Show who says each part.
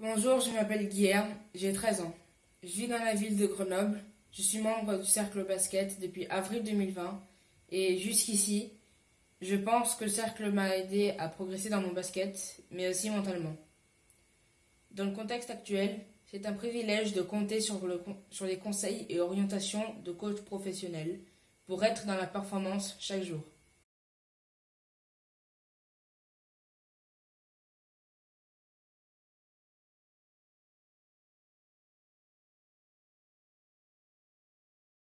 Speaker 1: Bonjour, je m'appelle Guilherme, j'ai 13 ans. Je vis dans la ville de Grenoble. Je suis membre du cercle basket depuis avril 2020 et jusqu'ici, je pense que le cercle m'a aidé à progresser dans mon basket, mais aussi mentalement. Dans le contexte actuel, c'est un privilège de compter sur, le, sur les conseils et orientations de coachs professionnels pour être dans la performance chaque jour.